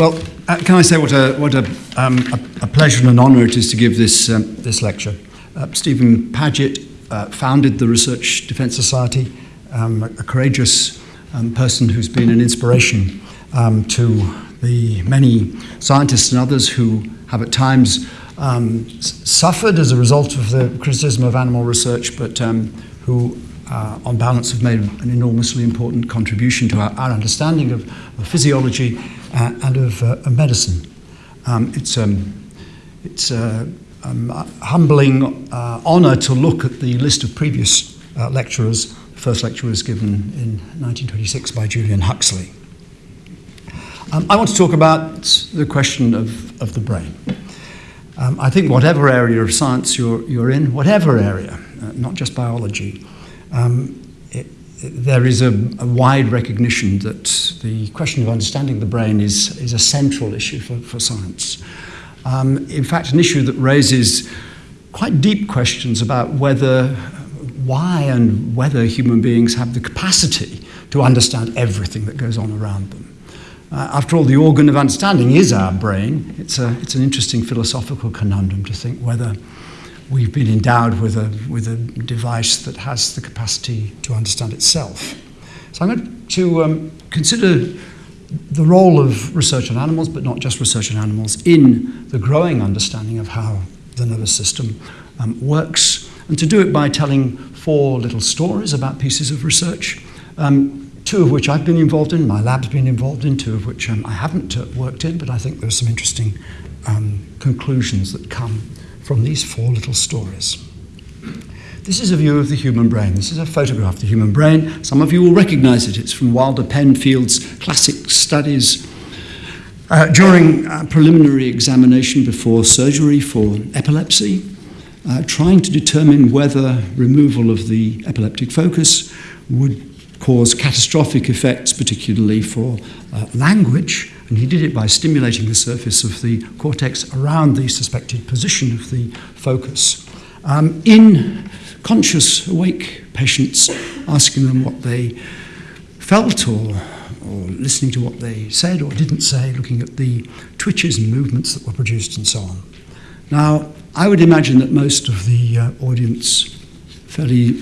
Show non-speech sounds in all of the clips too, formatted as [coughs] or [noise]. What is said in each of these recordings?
Well, uh, can I say what a, what a, um, a, a, pleasure and an honour it is to give this, um, this lecture. Uh, Stephen Paget uh, founded the Research Defence Society, um, a, a, courageous um, person who's been an inspiration um, to the many scientists and others who have at times um, suffered as a result of the criticism of animal research, but who uh, on balance, have made an enormously important contribution to our, our understanding of, of physiology uh, and of, uh, of medicine. Um, it's um, it's uh, um, a humbling uh, honour to look at the list of previous uh, lecturers. The first lecture was given in 1926 by Julian Huxley. Um, I want to talk about the question of, of the brain. Um, I think whatever area of science you're, you're in, whatever area, uh, not just biology, um, there is a, a, wide recognition that the question of understanding the brain is, is a central issue for, for science. Um, in fact, an issue that raises quite deep questions about whether, why and whether human beings have the capacity to understand everything that goes on around them. Uh, after all, the organ of understanding is our brain. It's, a, it's an interesting philosophical conundrum to think whether we've been endowed with a, with a device that has the capacity to understand itself. So I'm going to um, consider the role of research on animals, but not just research on animals, in the growing understanding of how the nervous system um, works, and to do it by telling four little stories about pieces of research, um, two of which I've been involved in, my lab's been involved in, two of which um, I haven't uh, worked in, but I think there's some interesting um, conclusions that come from these four little stories. This is a view of the human brain. This is a photograph of the human brain. Some of you will recognize it. It's from Wilder Penfield's classic studies uh, during a preliminary examination before surgery for epilepsy, uh, trying to determine whether removal of the epileptic focus would cause catastrophic effects, particularly for uh, language, and he did it by stimulating the surface of the cortex around the suspected position of the focus. Um, in conscious, awake patients, asking them what they felt or, or listening to what they said or didn't say, looking at the twitches and movements that were produced and so on. Now, I would imagine that most of the uh, audience fairly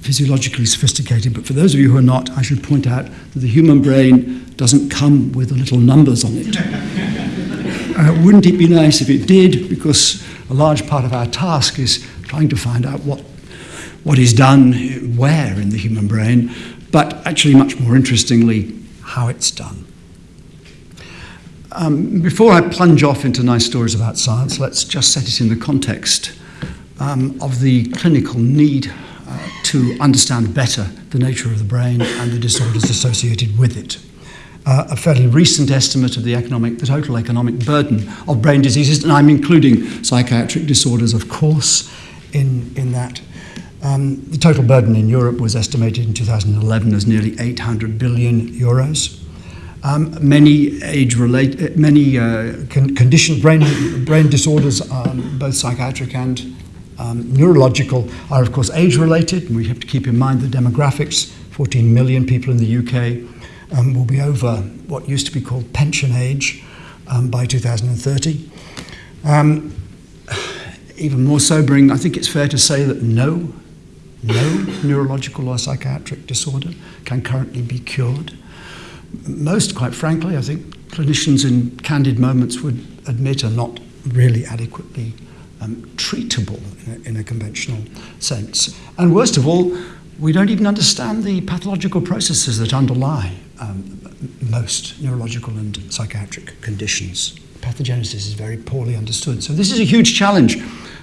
physiologically sophisticated, but for those of you who are not, I should point out that the human brain doesn't come with little numbers on it. [laughs] uh, wouldn't it be nice if it did? Because a large part of our task is trying to find out what, what is done where in the human brain, but actually, much more interestingly, how it's done. Um, before I plunge off into nice stories about science, let's just set it in the context um, of the clinical need uh, to understand better the nature of the brain and the disorders associated with it uh, a fairly recent estimate of the economic, the total economic burden of brain diseases, and I'm including psychiatric disorders, of course, in, in that. Um, the total burden in Europe was estimated in 2011 as nearly 800 billion euros. Um, many age-related, many uh, con- conditions, brain, brain disorders, um, both psychiatric and um, neurological, are of course age-related. We have to keep in mind the demographics: 14 million people in the UK, um, will be over what used to be called pension age um, by 2030. Um, even more sobering, I think it's fair to say that no, no neurological or psychiatric disorder can currently be cured. Most, quite frankly, I think clinicians in candid moments would admit are not really adequately um, treatable in a, in a conventional sense. And worst of all, we don't even understand the pathological processes that underlie um, most neurological and psychiatric conditions. Pathogenesis is very poorly understood. So this is a huge challenge,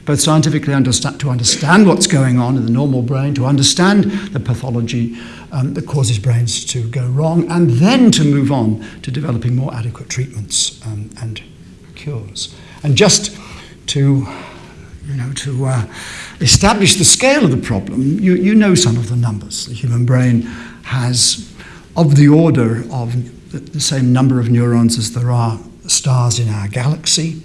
both scientifically to understand what's going on in the normal brain, to understand the pathology um, that causes brains to go wrong, and then to move on to developing more adequate treatments um, and cures. And just to, you know, to uh, establish the scale of the problem, you, you know some of the numbers. The human brain has of the order of the same number of neurons as there are stars in our galaxy.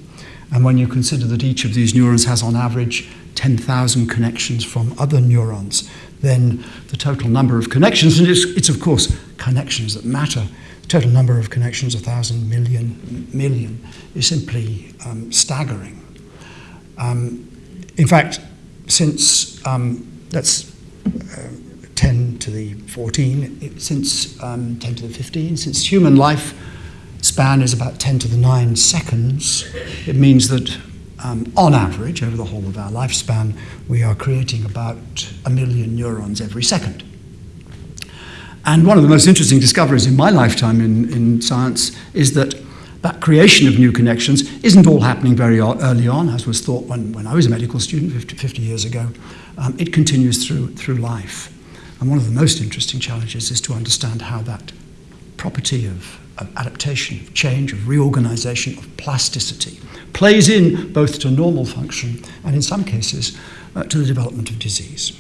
And when you consider that each of these neurons has on average 10,000 connections from other neurons, then the total number of connections, and it's, it's of course connections that matter total number of connections, 1,000 million, million, is simply um, staggering. Um, in fact, since um, that's uh, 10 to the 14, it, since um, 10 to the 15, since human life span is about 10 to the 9 seconds, it means that um, on average, over the whole of our lifespan, we are creating about a million neurons every second. And one of the most interesting discoveries in my lifetime in, in science is that that creation of new connections isn't all happening very early on, as was thought when, when I was a medical student 50, 50 years ago. Um, it continues through, through life. And one of the most interesting challenges is to understand how that property of, of adaptation, of change, of reorganization, of plasticity plays in both to normal function and in some cases uh, to the development of disease.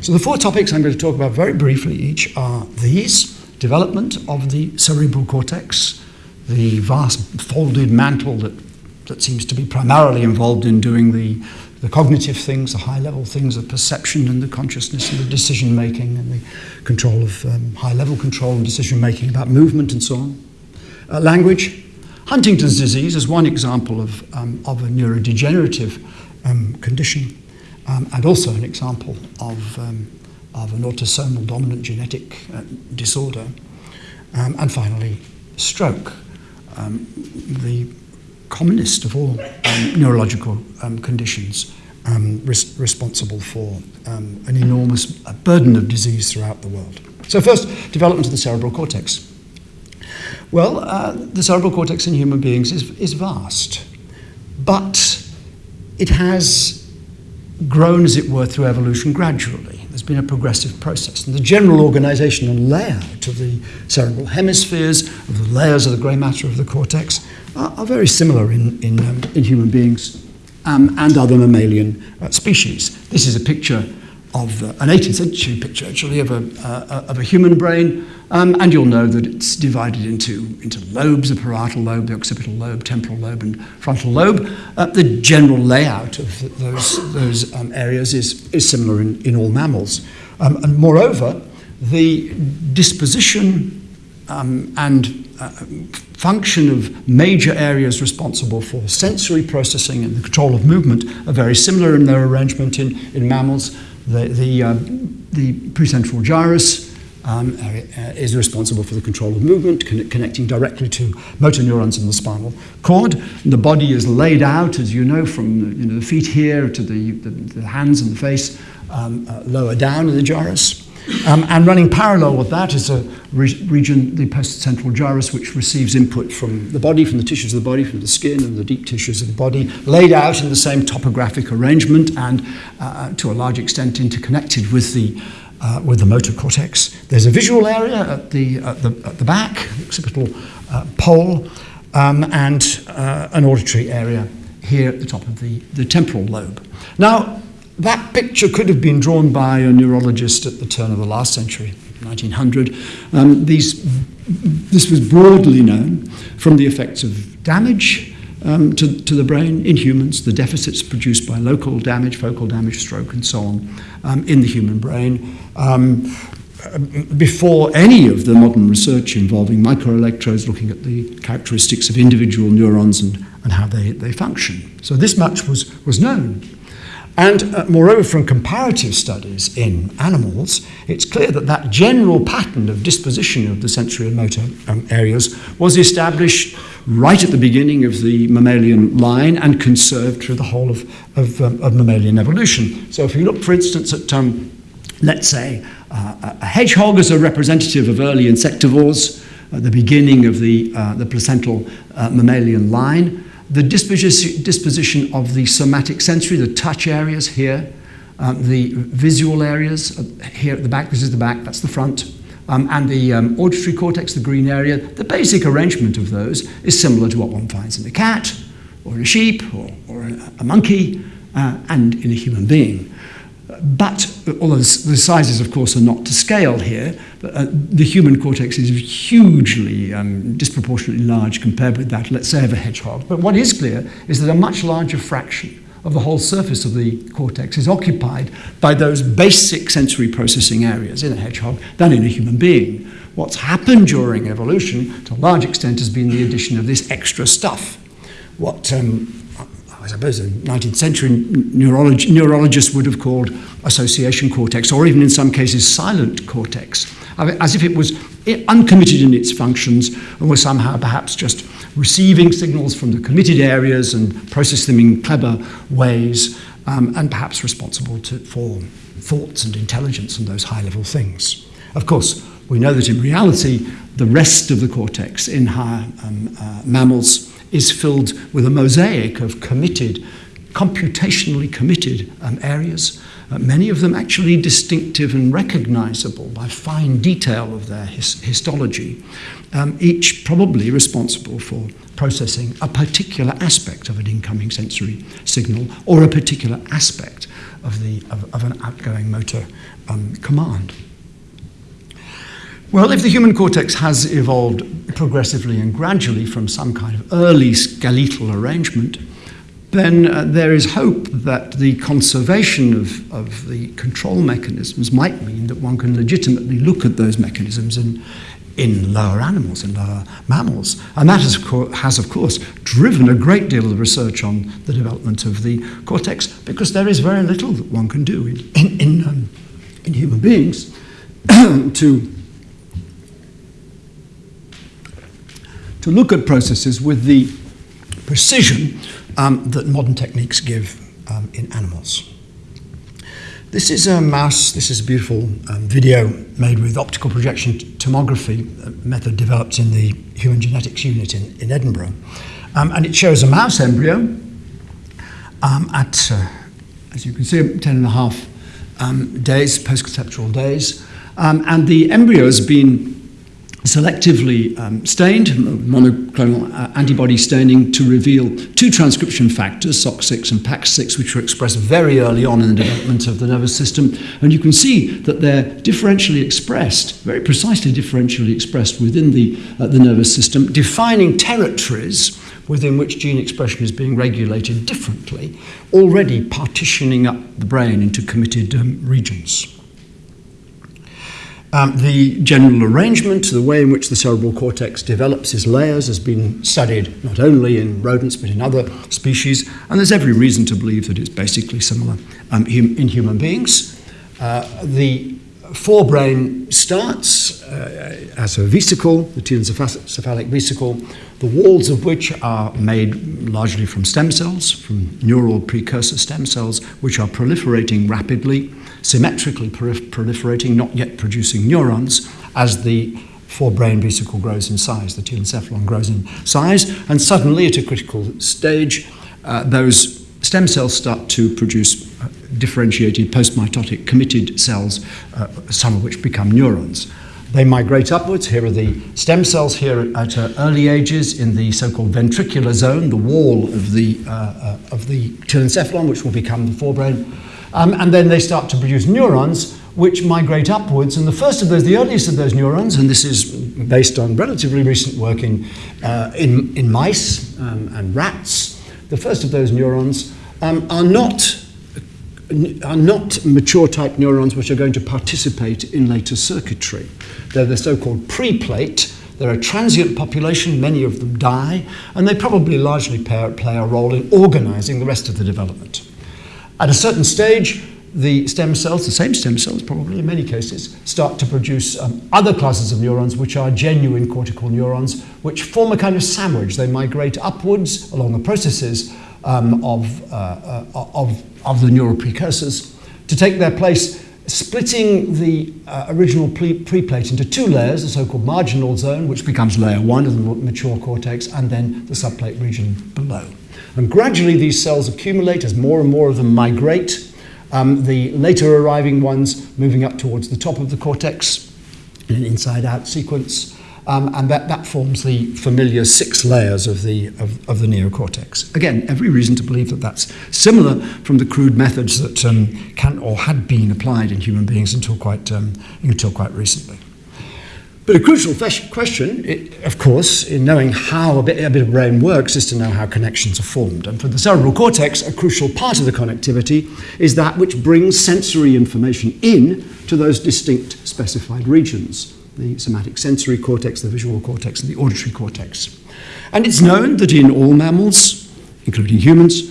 So the four topics I'm going to talk about very briefly each are these, development of the cerebral cortex, the vast folded mantle that, that seems to be primarily involved in doing the, the cognitive things, the high level things of perception and the consciousness and the decision making and the control of um, high level control and decision making about movement and so on. Uh, language. Huntington's disease is one example of, um, of a neurodegenerative um, condition um, and also an example of, um, of an autosomal dominant genetic uh, disorder. Um, and finally, stroke, um, the commonest of all um, neurological um, conditions res- responsible for an enormous burden of disease throughout the world. So, first, development of the cerebral cortex. Well, uh, the cerebral cortex in human beings is, is vast, but it has grown, as it were, through evolution gradually. Been a progressive process. And the general organization and layout of the cerebral hemispheres, of the layers of the grey matter of the cortex, are, are very similar in, in, um, in human beings um, and other mammalian uh, species. This is a picture of uh, an 18th century picture, actually, of a, uh, of a human brain. Um, and you'll know that it's divided into, into lobes, the parietal lobe, the occipital lobe, temporal lobe, and frontal lobe. Uh, the general layout of those, those um, areas is, is similar in, in all mammals. Um, and moreover, the disposition um, and uh, function of major areas responsible for sensory processing and the control of movement are very similar in their arrangement in, in mammals the, the, uh, the precentral gyrus um, uh, is responsible for the control of movement, con- connecting directly to motor neurons in the spinal cord. The body is laid out, as you know, from you know, the feet here to the, the, the hands and the face um, uh, lower down in the gyrus. Um, and running parallel with that is a re- region, the postcentral gyrus, which receives input from the body, from the tissues of the body, from the skin and the deep tissues of the body, laid out in the same topographic arrangement and uh, to a large extent interconnected with the uh, with the motor cortex. There's a visual area at the, at the, at the back, occipital uh, pole, um, and uh, an auditory area here at the top of the, the temporal lobe. Now, that picture could have been drawn by a neurologist at the turn of the last century, 1900. Um, these, this was broadly known from the effects of damage um, to, to the brain in humans, the deficits produced by local damage, focal damage, stroke, and so on um, in the human brain. Um, before any of the modern research involving microelectrodes looking at the characteristics of individual neurons and, and how they, they function. So this much was, was known. And uh, moreover, from comparative studies in animals, it's clear that that general pattern of disposition of the sensory and motor um, areas was established right at the beginning of the mammalian line and conserved through the whole of, of, um, of mammalian evolution. So if you look, for instance, at, um, let's say, uh, a hedgehog as a representative of early insectivores, at the beginning of the, uh, the placental uh, mammalian line, the disposition of the somatic sensory, the touch areas here, um, the visual areas uh, here at the back, this is the back, that's the front, um, and the um, auditory cortex, the green area, the basic arrangement of those is similar to what one finds in a cat, or a sheep, or, or a, a monkey, uh, and in a human being. But although the sizes, of course, are not to scale here, uh, the human cortex is hugely um, disproportionately large compared with that, let's say, of a hedgehog. But what is clear is that a much larger fraction of the whole surface of the cortex is occupied by those basic sensory processing areas in a hedgehog than in a human being. what's happened during evolution, to a large extent, has been the addition of this extra stuff. What um, I suppose the 19th century neurolog- neurologists would have called association cortex, or even in some cases silent cortex, as if it was uncommitted in its functions and was somehow perhaps just receiving signals from the committed areas and process them in clever ways, um, and perhaps responsible to, for thoughts and intelligence and those high level things. Of course, we know that in reality, the rest of the cortex in higher um, uh, mammals is filled with a mosaic of committed, computationally committed um, areas, uh, many of them actually distinctive and recognizable by fine detail of their his- histology, um, each probably responsible for processing a particular aspect of an incoming sensory signal or a particular aspect of, the, of, of an outgoing motor um, command. Well, if the human cortex has evolved progressively and gradually from some kind of early skeletal arrangement, then uh, there is hope that the conservation of, of the control mechanisms might mean that one can legitimately look at those mechanisms in, in lower animals, in lower mammals. And that has, has, of course, driven a great deal of research on the development of the cortex because there is very little that one can do in, in, in, um, in human beings [coughs] to to look at processes with the precision um, that modern techniques give um, in animals. This is a mouse, this is a beautiful um, video made with optical projection tomography, a method developed in the Human Genetics Unit in, in Edinburgh. Um, and it shows a mouse embryo um, at, uh, as you can see, 10 and a half um, days, post-conceptual days. and the embryo has been selectively um, stained, monoclonal uh, antibody staining, to reveal two transcription factors, SOX6 and PAX6, which were expressed very early on in the development of the nervous system. And you can see that they're differentially expressed, very precisely differentially expressed within the, uh, the nervous system, defining territories within which gene expression is being regulated differently, already partitioning up the brain into committed um, regions. Um, the general arrangement, the way in which the cerebral cortex develops its layers, has been studied not only in rodents but in other species, and there's every reason to believe that it's basically similar um, hum- in human beings. Uh, the forebrain starts uh, as a vesicle, the telencephalic vesicle, the walls of which are made largely from stem cells, from neural precursor stem cells, which are proliferating rapidly symmetrically proliferating, not yet producing neurons, as the forebrain vesicle grows in size, the telencephalon grows in size, and suddenly at a critical stage, uh, those stem cells start to produce uh, differentiated postmitotic committed cells, uh, some of which become neurons. They migrate upwards. Here are the stem cells here at uh, early ages in the so-called ventricular zone, the wall of the, uh, of the telencephalon, which will become the forebrain. Um, and then they start to produce neurons which migrate upwards. And the first of those, the earliest of those neurons, and this is based on relatively recent work in, uh, in, in, mice um, and rats, the first of those neurons um, are not are not mature type neurons which are going to participate in later circuitry. They're the so-called preplate. They're a transient population, many of them die, and they probably largely play, play a role in organizing the rest of the development. At a certain stage, the stem cells, the same stem cells probably in many cases, start to produce um, other classes of neurons which are genuine cortical neurons, which form a kind of sandwich. They migrate upwards along the processes um, of, uh, uh, of, of the neural precursors to take their place, splitting the uh, original preplate into two layers, the so-called marginal zone, which becomes layer one of the mature cortex, and then the subplate region below. And gradually these cells accumulate as more and more of them migrate. Um, the later arriving ones moving up towards the top of the cortex in an inside out sequence. Um, and that, that forms the familiar six layers of the, of, of, the neocortex. Again, every reason to believe that that's similar from the crude methods that um, can or had been applied in human beings until quite, um, until quite recently. But a crucial question, of course, in knowing how a bit, a bit of brain works is to know how connections are formed. And for the cerebral cortex, a crucial part of the connectivity is that which brings sensory information in to those distinct specified regions. the somatic sensory cortex, the visual cortex, and the auditory cortex. And it's known that in all mammals, including humans,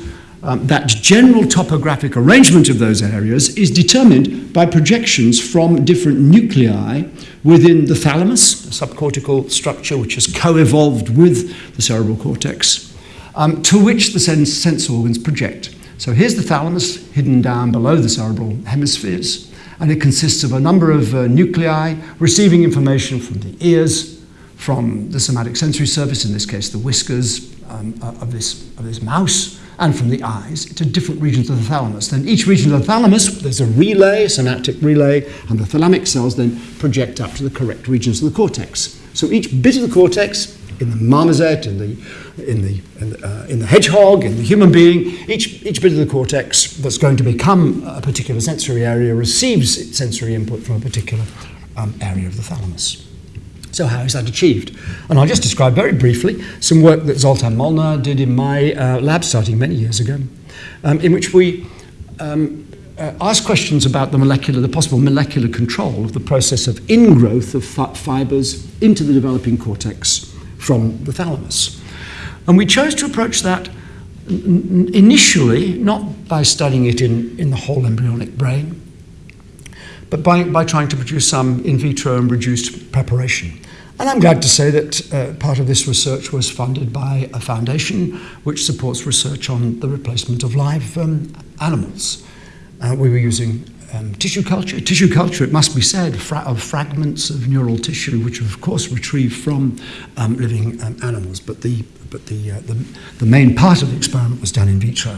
um, that general topographic arrangement of those areas is determined by projections from different nuclei within the thalamus, a subcortical structure which has co evolved with the cerebral cortex, um, to which the sense, sense organs project. So here's the thalamus hidden down below the cerebral hemispheres, and it consists of a number of uh, nuclei receiving information from the ears, from the somatic sensory surface, in this case the whiskers um, of, this, of this mouse, and from the eyes to different regions of the thalamus. Then each region of the thalamus, there's a relay, a synaptic relay, and the thalamic cells then project up to the correct regions of the cortex. So each bit of the cortex, in the marmoset, in the, in the, in the, uh, in the hedgehog, in the human being, each, each bit of the cortex that's going to become a particular sensory area receives sensory input from a particular um, area of the thalamus. So how is that achieved? And I'll just describe very briefly some work that Zoltan Molnar did in my uh, lab starting many years ago, um, in which we um, uh, asked questions about the molecular, the possible molecular control of the process of ingrowth of fi fibers into the developing cortex from the thalamus. And we chose to approach that initially not by studying it in, in the whole embryonic brain, but by, by trying to produce some in vitro and reduced preparation. And I'm glad to say that uh, part of this research was funded by a foundation which supports research on the replacement of live um, animals. Uh, we were using um, tissue culture. Tissue culture, it must be said, fra of fragments of neural tissue, which are of course retrieved from um, living um, animals. But the but the, uh, the the main part of the experiment was done in vitro.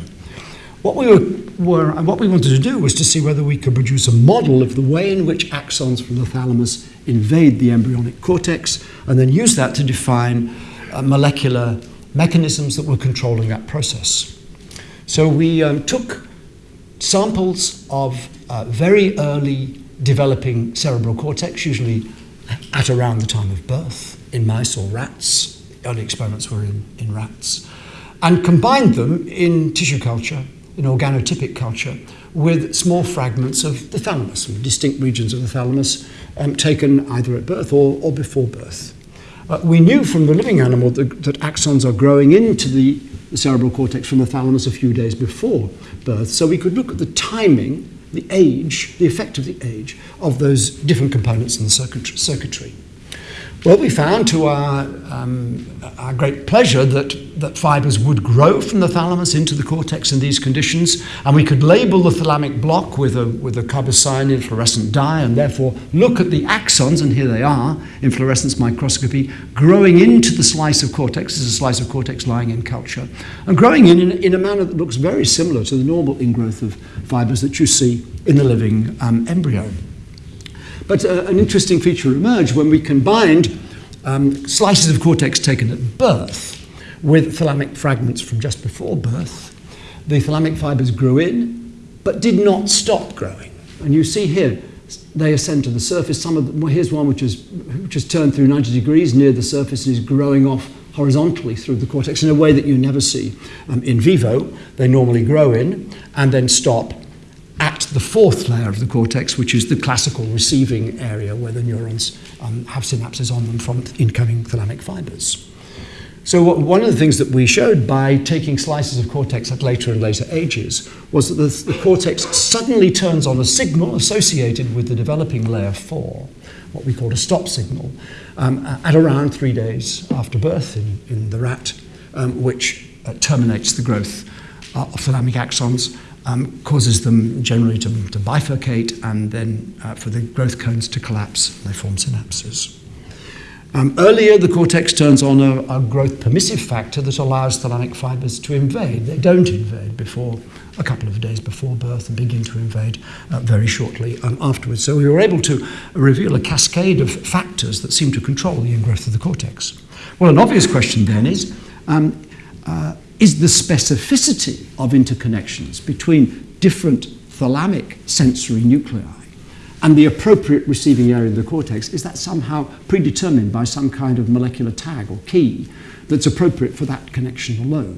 What we, were, were, what we wanted to do was to see whether we could produce a model of the way in which axons from the thalamus invade the embryonic cortex and then use that to define uh, molecular mechanisms that were controlling that process. So we um, took samples of uh, very early developing cerebral cortex, usually at around the time of birth, in mice or rats. Early experiments were in, in rats. And combined them in tissue culture in organotypic culture with small fragments of the thalamus, distinct regions of the thalamus um, taken either at birth or, or before birth. Uh, we knew from the living animal that, that axons are growing into the cerebral cortex from the thalamus a few days before birth, so we could look at the timing, the age, the effect of the age of those different components in the circuitry. Well, we found to our, um, our great pleasure that, that fibers would grow from the thalamus into the cortex in these conditions, and we could label the thalamic block with a, with a carbocyanine fluorescent dye and therefore look at the axons, and here they are in fluorescence microscopy, growing into the slice of cortex. There's a slice of cortex lying in culture, and growing in, in, in a manner that looks very similar to the normal ingrowth of fibers that you see in the living um, embryo. But uh, an interesting feature emerged when we combined um, slices of cortex taken at birth with thalamic fragments from just before birth. The thalamic fibers grew in, but did not stop growing. And you see here, they ascend to the surface. Some of them, well, here's one which is, which has turned through 90 degrees near the surface and is growing off horizontally through the cortex in a way that you never see um, in vivo. They normally grow in and then stop at the fourth layer of the cortex, which is the classical receiving area where the neurons um, have synapses on them from incoming thalamic fibers. So one of the things that we showed by taking slices of cortex at later and later ages was that the, the cortex suddenly turns on a signal associated with the developing layer 4, what we call a stop signal, um, at around three days after birth in, in the rat, um, which uh, terminates the growth uh, of thalamic axons um, causes them generally to, to bifurcate and then uh, for the growth cones to collapse, they form synapses. Um, earlier, the cortex turns on a, a, growth permissive factor that allows thalamic fibers to invade. They don't invade before a couple of days before birth and begin to invade uh, very shortly um, afterwards. So we were able to reveal a cascade of factors that seem to control the ingrowth of the cortex. Well, an obvious question then is, um, uh, is the specificity of interconnections between different thalamic sensory nuclei and the appropriate receiving area of the cortex, is that somehow predetermined by some kind of molecular tag or key that's appropriate for that connection alone?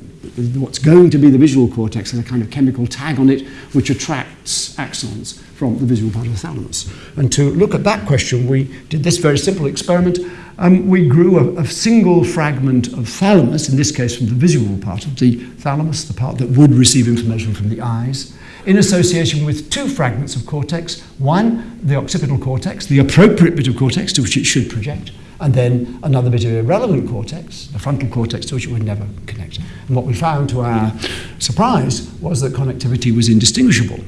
What's going to be the visual cortex has a kind of chemical tag on it which attracts axons from the visual part of the thalamus. And to look at that question, we did this very simple experiment. Um, we grew a, a, single fragment of thalamus, in this case from the visual part of the thalamus, the part that would receive information from the eyes, in association with two fragments of cortex. One, the occipital cortex, the appropriate bit of cortex to which it should project, and then another bit of irrelevant cortex, the frontal cortex, to which it would never connect. And what we found, to our surprise, was that connectivity was indistinguishable.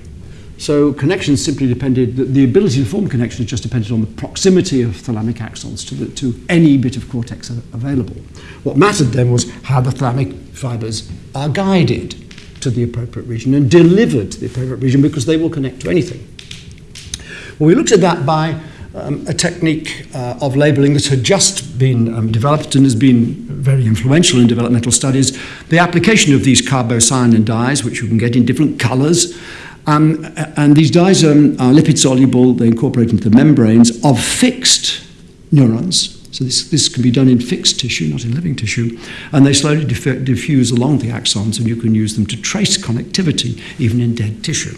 So connections simply depended, the, ability to form connections just depended on the proximity of thalamic axons to, the, to any bit of cortex available. What mattered then was how the thalamic fibers are guided to the appropriate region and delivered to the appropriate region because they will connect to anything. Well, we looked at that by um, a technique uh, of labeling that had just been um, developed and has been very influential in developmental studies. The application of these carbocyanine dyes, which you can get in different colors, um, and these dyes um, are lipid soluble, they incorporate into the membranes of fixed neurons. So this, this can be done in fixed tissue, not in living tissue, and they slowly diff- diffuse along the axons, and you can use them to trace connectivity even in dead tissue.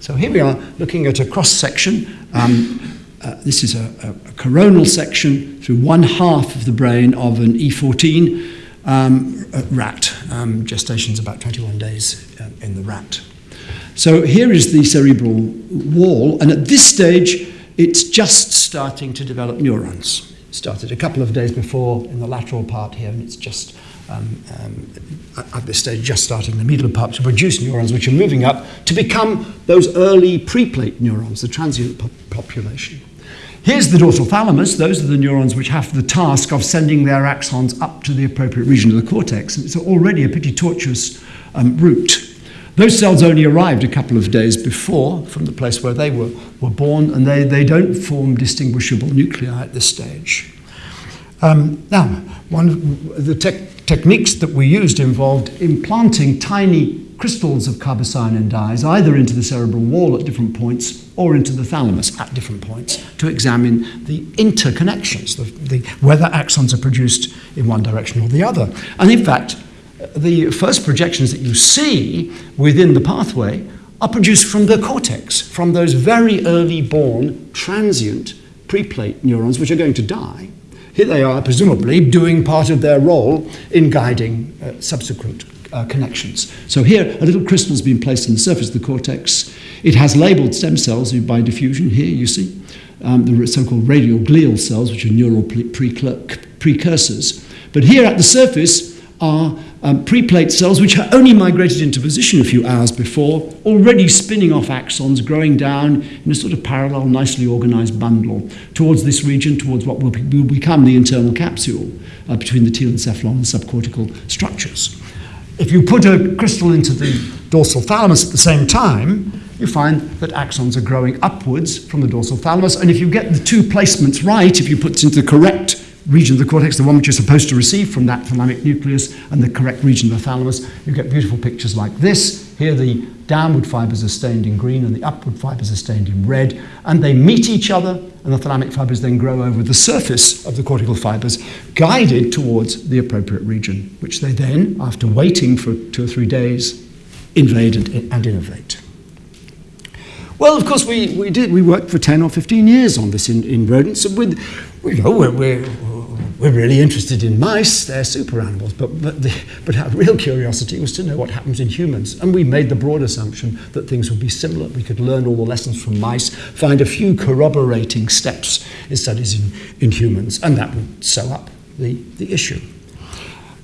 So here we are looking at a cross section. Um, uh, this is a, a, coronal section through one half of the brain of an E14 um, rat. Um, gestation is about 21 days uh, in the rat. So here is the cerebral wall, and at this stage, it's just starting to develop neurons. It started a couple of days before in the lateral part here, and it's just um, um, at this stage just starting in the medial part to produce neurons which are moving up to become those early preplate neurons, the transient po- population. Here's the dorsal thalamus. Those are the neurons which have the task of sending their axons up to the appropriate region of the cortex. And it's already a pretty tortuous um, route. Those cells only arrived a couple of days before from the place where they were, were born, and they, they don't form distinguishable nuclei at this stage. Um, now, one of the te- techniques that we used involved implanting tiny crystals of carbocyanine dyes either into the cerebral wall at different points or into the thalamus at different points to examine the interconnections, the, the, whether axons are produced in one direction or the other. And in fact, the first projections that you see within the pathway are produced from the cortex, from those very early born transient preplate neurons which are going to die. Here they are, presumably, doing part of their role in guiding uh, subsequent uh, connections. So here, a little crystal has been placed on the surface of the cortex. It has labeled stem cells by diffusion. Here you see um, the so-called radial glial cells, which are neural pre- precursors. But here at the surface are um, preplate cells which are only migrated into position a few hours before, already spinning off axons, growing down in a sort of parallel, nicely organized bundle towards this region, towards what will, be, will become the internal capsule uh, between the telencephalon and subcortical structures. If you put a crystal into the dorsal thalamus at the same time, you find that axons are growing upwards from the dorsal thalamus. And if you get the two placements right, if you put it into the correct region of the cortex, the one which you're supposed to receive from that thalamic nucleus, and the correct region of the thalamus, you get beautiful pictures like this. Here the downward fibers are stained in green and the upward fibers are stained in red, and they meet each other, and the thalamic fibers then grow over the surface of the cortical fibers, guided towards the appropriate region, which they then, after waiting for two or three days, invade and, and innervate. Well, of course, we, we did. We worked for 10 or 15 years on this in, in rodents. And with, you know, we're, we're, we're really interested in mice, they're super animals, but, but, the, but our real curiosity was to know what happens in humans. And we made the broad assumption that things would be similar. We could learn all the lessons from mice, find a few corroborating steps in studies in, in humans, and that would sew up the, the issue.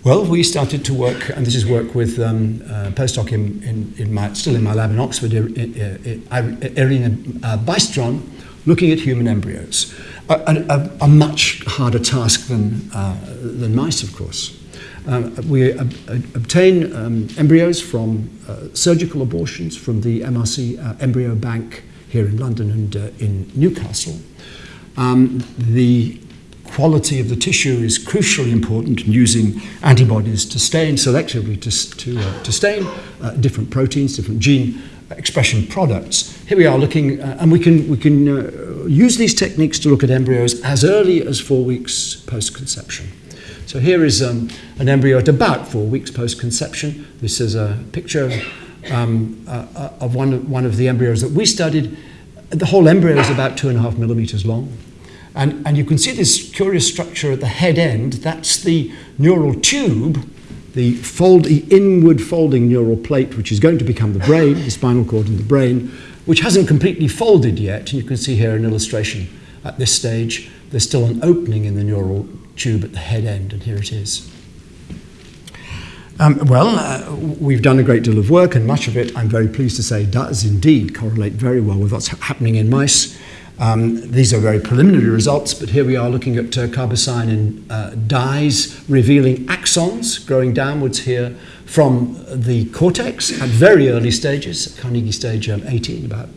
Well, we started to work, and this is work with um, uh, postdoc in, in, in, my, still in my lab in Oxford, Irina uh, Bystron, looking at human embryos. A, a, a much harder task than, uh, than mice, of course. Um, we ob- obtain um, embryos from uh, surgical abortions from the MRC uh, Embryo Bank here in London and uh, in Newcastle. Um, the quality of the tissue is crucially important in using antibodies to stain, selectively to, to, uh, to stain uh, different proteins, different gene expression products. Here we are looking, uh, and we can, we can uh, use these techniques to look at embryos as early as four weeks post conception. So here is um, an embryo at about four weeks post conception. This is a picture um, uh, uh, of one, one of the embryos that we studied. the whole embryo is about two and a half millimeters long. And, and you can see this curious structure at the head end. That's the neural tube, the, fold, the inward folding neural plate, which is going to become the brain, the spinal cord and the brain, which hasn't completely folded yet. And you can see here an illustration at this stage. There's still an opening in the neural tube at the head end, and here it is. Um, well, uh, we've done a great deal of work, and much of it, I'm very pleased to say, does indeed correlate very well with what's ha- happening in mice. Um, these are very preliminary results, but here we are looking at uh, carbocyanine uh, dyes revealing axons growing downwards here from the cortex at very early stages, Carnegie stage um, 18, about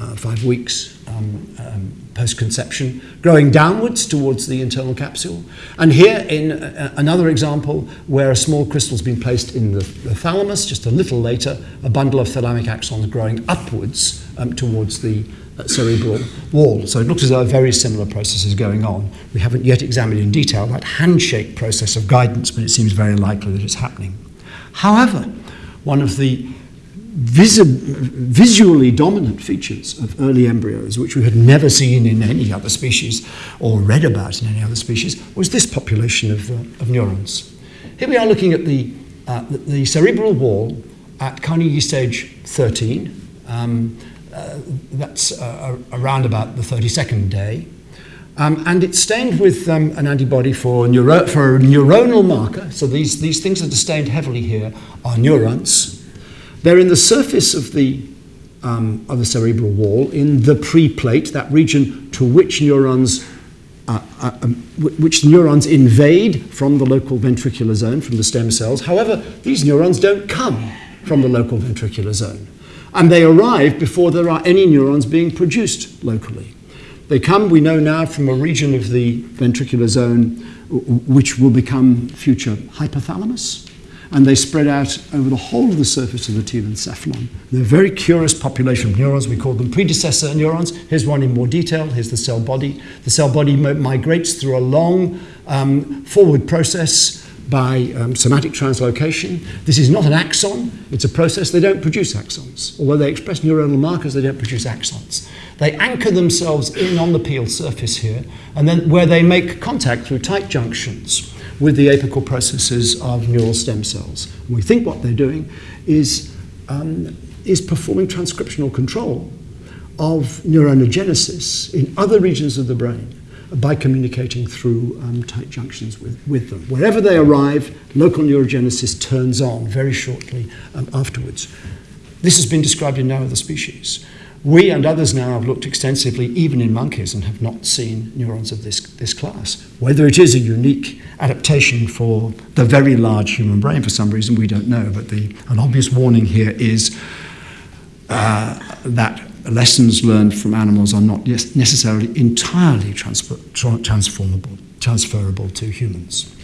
uh, five weeks um, um, post-conception, growing downwards towards the internal capsule. And here in uh, another example where a small crystal has been placed in the, the, thalamus, just a little later, a bundle of thalamic axons growing upwards um, towards the cerebral wall. So it looks as though a very similar process is going on. We haven't yet examined in detail that handshake process of guidance, but it seems very likely that it's happening. However, one of the visually dominant features of early embryos, which we had never seen in any other species or read about in any other species, was this population of, uh, of neurons. Here we are looking at the, uh, the cerebral wall at Carnegie stage 13. Um, uh, that's uh, around about the 32nd day. Um, and it's stained with um, an antibody for, neuro- for a neuronal marker. So these, these things that are stained heavily here are neurons. They're in the surface of the, um, of the cerebral wall, in the preplate, that region to which neurons, uh, uh, um, which neurons invade from the local ventricular zone, from the stem cells. However, these neurons don't come from the local ventricular zone and they arrive before there are any neurons being produced locally. They come, we know now, from a region of the ventricular zone which will become future hypothalamus, and they spread out over the whole of the surface of the telencephalon. They're a very curious population of neurons. We call them predecessor neurons. Here's one in more detail. Here's the cell body. The cell body migrates through a long um, forward process by um, somatic translocation. This is not an axon, it's a process. They don't produce axons. Although they express neuronal markers, they don't produce axons. They anchor themselves in on the pial surface here, and then where they make contact through tight junctions with the apical processes of neural stem cells. And we think what they're doing is, um, is performing transcriptional control of neurogenesis in other regions of the brain by communicating through um, tight junctions with, with them. Wherever they arrive, local neurogenesis turns on very shortly um, afterwards. This has been described in no other species. We and others now have looked extensively, even in monkeys, and have not seen neurons of this, this class. Whether it is a unique adaptation for the very large human brain for some reason, we don't know. But the, an obvious warning here is uh, that lessons learned from animals are not necessarily entirely transfer, transferable to humans.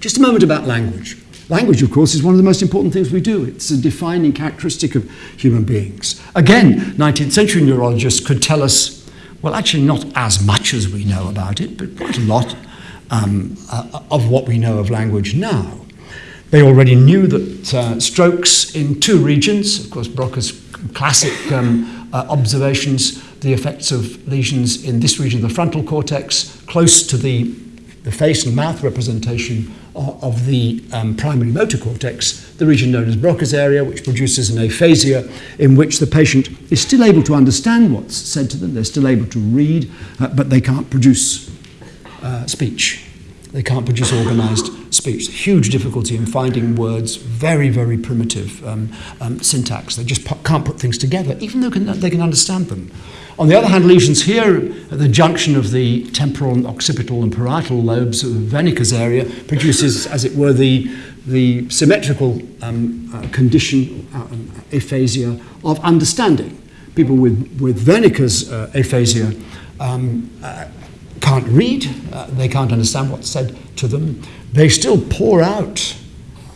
Just a moment about language. Language, of course, is one of the most important things we do. It's a defining characteristic of human beings. Again, 19th century neurologists could tell us, well, actually, not as much as we know about it, but quite a lot um, uh, of what we know of language now. They already knew that uh, strokes in two regions, of course, Broca's classic um, uh, observations, the effects of lesions in this region of the frontal cortex, close to the, the face and mouth representation of, of the um, primary motor cortex, the region known as Broca's area, which produces an aphasia in which the patient is still able to understand what's said to them, they're still able to read, uh, but they can't produce uh, speech. They can't produce organized speech. Huge difficulty in finding words, very, very primitive um, um, syntax. They just can't put things together, even though can, they can understand them. On the other hand, lesions here at the junction of the temporal and occipital and parietal lobes of Wernicke's area produces, as it were, the, the symmetrical um, uh, condition, uh, aphasia of understanding. People with, with Wernicke's uh, aphasia um, uh, can't read, uh, they can't understand what's said to them, they still pour out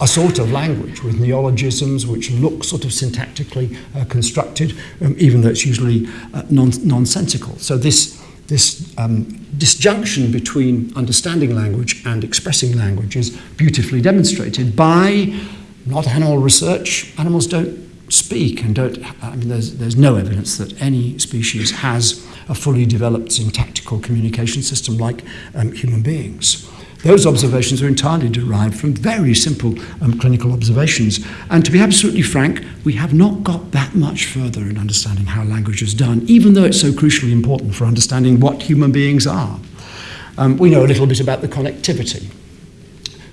a sort of language with neologisms which look sort of syntactically uh, constructed, um, even though it's usually uh, non- nonsensical. So this, this um, disjunction between understanding language and expressing language is beautifully demonstrated by not animal research. Animals don't speak and don't, I mean, there's, there's no evidence that any species has a fully developed syntactical communication system like um, human beings. Those observations are entirely derived from very simple um, clinical observations. And to be absolutely frank, we have not got that much further in understanding how language is done, even though it's so crucially important for understanding what human beings are. Um, we know a little bit about the connectivity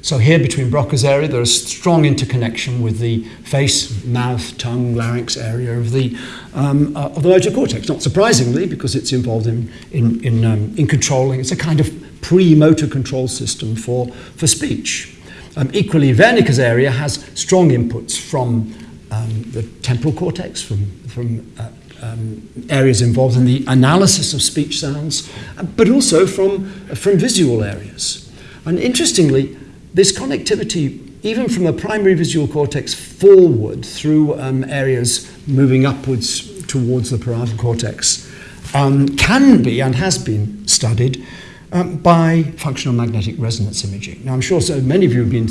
So here between Broca's area, there is a strong interconnection with the face, mouth, tongue, larynx area of the, um, uh, of the motor cortex. Not surprisingly, because it's involved in, in, in, um, in controlling. It's a kind of pre-motor control system for, for speech. Um, equally, Wernicke's area has strong inputs from um, the temporal cortex, from, from uh, um, areas involved in the analysis of speech sounds, but also from, from visual areas. And interestingly, this connectivity, even from the primary visual cortex forward through um, areas moving upwards towards the parietal cortex, um, can be and has been studied um, by functional magnetic resonance imaging. Now, I'm sure so many of you have been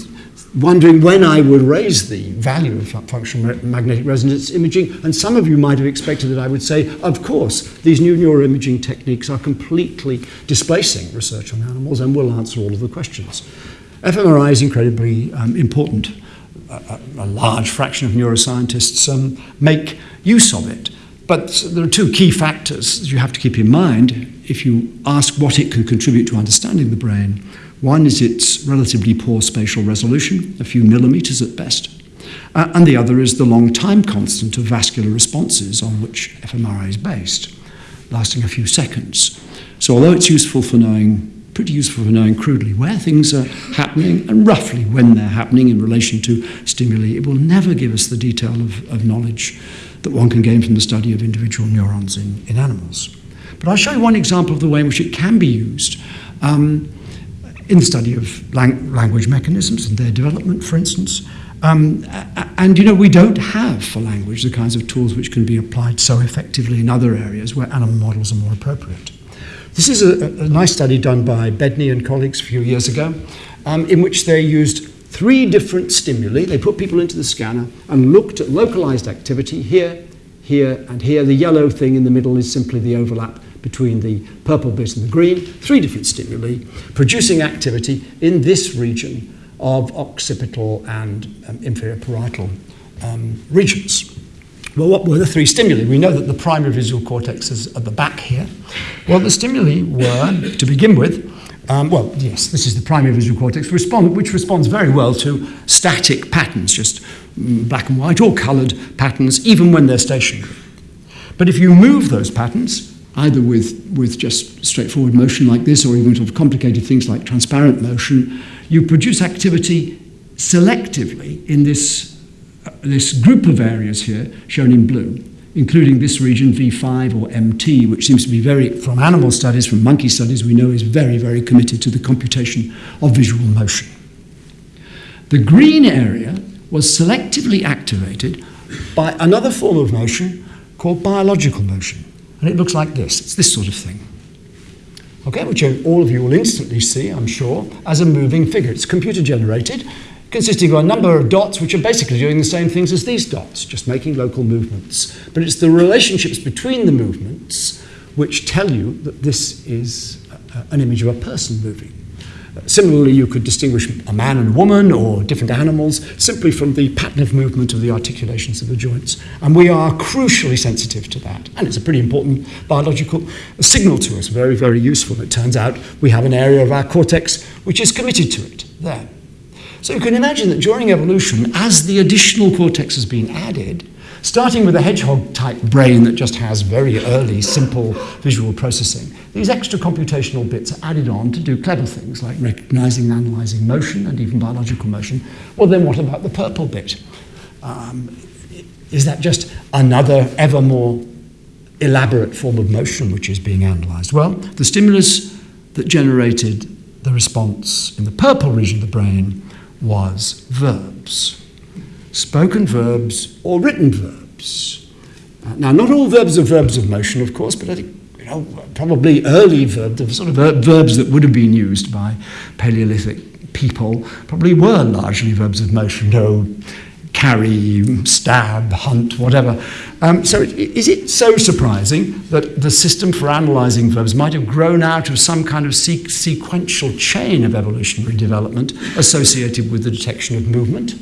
wondering when I would raise the value of functional magnetic resonance imaging, and some of you might have expected that I would say, of course, these new neuroimaging techniques are completely displacing research on animals and will answer all of the questions. fMRI is incredibly um, important. A, a, large fraction of neuroscientists um, make use of it. But there are two key factors you have to keep in mind if you ask what it can contribute to understanding the brain. One is its relatively poor spatial resolution, a few millimeters at best. Uh, and the other is the long time constant of vascular responses on which fMRI is based, lasting a few seconds. So although it's useful for knowing pretty useful for knowing crudely where things are happening and roughly when they're happening in relation to stimuli. It will never give us the detail of, of knowledge that one can gain from the study of individual neurons in, in animals. But I'll show you one example of the way in which it can be used um, in the study of lang language mechanisms and their development, for instance. Um, and you know, we don't have for language the kinds of tools which can be applied so effectively in other areas where animal models are more appropriate. This is a, a nice study done by Bedny and colleagues a few years ago, um, in which they used three different stimuli. They put people into the scanner and looked at localized activity here, here, and here. The yellow thing in the middle is simply the overlap between the purple bit and the green. Three different stimuli producing activity in this region of occipital and um, inferior parietal um, regions. Well, what were the three stimuli? We know that the primary visual cortex is at the back here. Well, the stimuli were, to begin with, um, well, yes, this is the primary visual cortex, respond, which responds very well to static patterns, just mm, black and white or coloured patterns, even when they're stationary. But if you move those patterns, either with, with just straightforward motion like this or even sort of complicated things like transparent motion, you produce activity selectively in this this group of areas here shown in blue, including this region V5 or MT, which seems to be very, from animal studies, from monkey studies, we know is very, very committed to the computation of visual motion. The green area was selectively activated by another form of motion called biological motion. And it looks like this. It's this sort of thing. Okay, which all of you will instantly see, I'm sure, as a moving figure. It's computer generated consisting of a number of dots which are basically doing the same things as these dots, just making local movements. But it's the relationships between the movements which tell you that this is an image of a person moving. Similarly, you could distinguish a man and a woman or different animals simply from the pattern of movement of the articulations of the joints. And we are crucially sensitive to that. And it's a pretty important biological signal to us, very, very useful. It turns out we have an area of our cortex which is committed to it there. So you can imagine that during evolution, as the additional cortex has been added, starting with a hedgehog-type brain that just has very early, simple visual processing, these extra computational bits are added on to do clever things like recognizing and analyzing motion and even biological motion. Well, then what about the purple bit? Um, is that just another ever more elaborate form of motion which is being analyzed? Well, the stimulus that generated the response in the purple region of the brain was verbs. Spoken verbs or written verbs. Uh, now, not all verbs are verbs of motion, of course, but I think you know, probably early verbs, the sort of ver verbs that would have been used by Paleolithic people, probably were largely verbs of motion. No carry, stab, hunt, whatever. Um, so, it, is it so surprising that the system for analysing verbs might have grown out of some kind of se- sequential chain of evolutionary development associated with the detection of movement?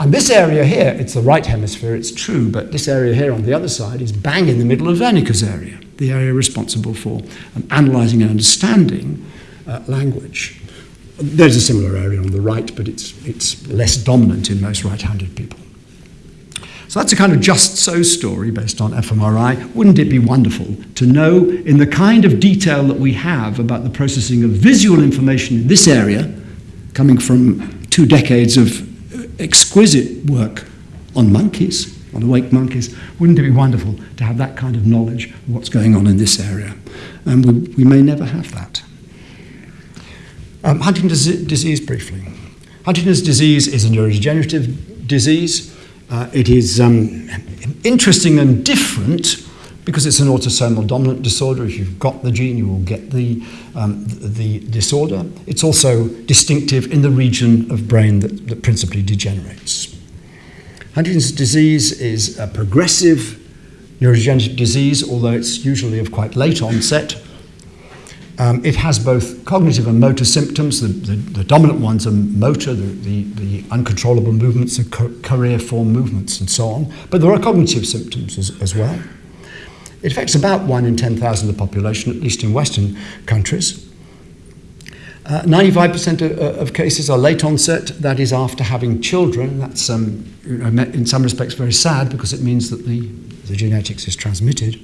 And this area here, it's the right hemisphere, it's true, but this area here on the other side is bang in the middle of Wernicke's area, the area responsible for um, analysing and understanding uh, language. There's a similar area on the right, but it's, it's less dominant in most right handed people. So that's a kind of just so story based on fMRI. Wouldn't it be wonderful to know, in the kind of detail that we have about the processing of visual information in this area, coming from two decades of uh, exquisite work on monkeys, on awake monkeys, wouldn't it be wonderful to have that kind of knowledge of what's going on in this area? And we, we may never have that. Um, Huntington's disease, briefly. Huntington's disease is a neurodegenerative disease. Uh, it is um, interesting and different because it's an autosomal dominant disorder. If you've got the gene, you will get the, um, the, the, disorder. It's also distinctive in the region of brain that, that principally degenerates. Huntington's disease is a progressive neurodegenerative disease, although it's usually of quite late onset. Um, it has both cognitive and motor symptoms. The, the, the dominant ones are motor, the, the, uncontrollable movements, the choreiform movements, and so on. But there are cognitive symptoms as, as well. It affects about 1 in 10,000 of the population, at least in Western countries. Uh, 95% of, uh, of, cases are late onset, that is after having children. That's um, in some respects very sad because it means that the, the genetics is transmitted